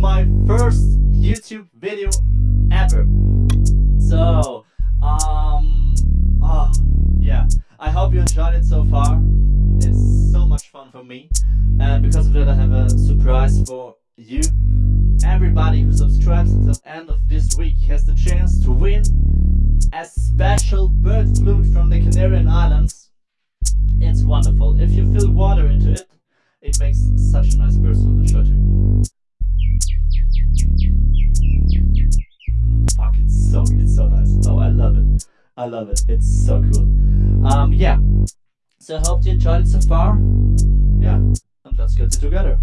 my first YouTube video ever. So, um, oh, yeah, I hope you enjoyed it so far. It's so much fun for me, and because of that, I have a surprise for you. Everybody who subscribes until the end of this week has the chance to win a special bird flute from the Canarian Islands. It's wonderful. If you fill water into it, it makes such a nice burst I love it. It's so cool. Um, yeah. So I hope you enjoyed it so far. Yeah, and let's get it together.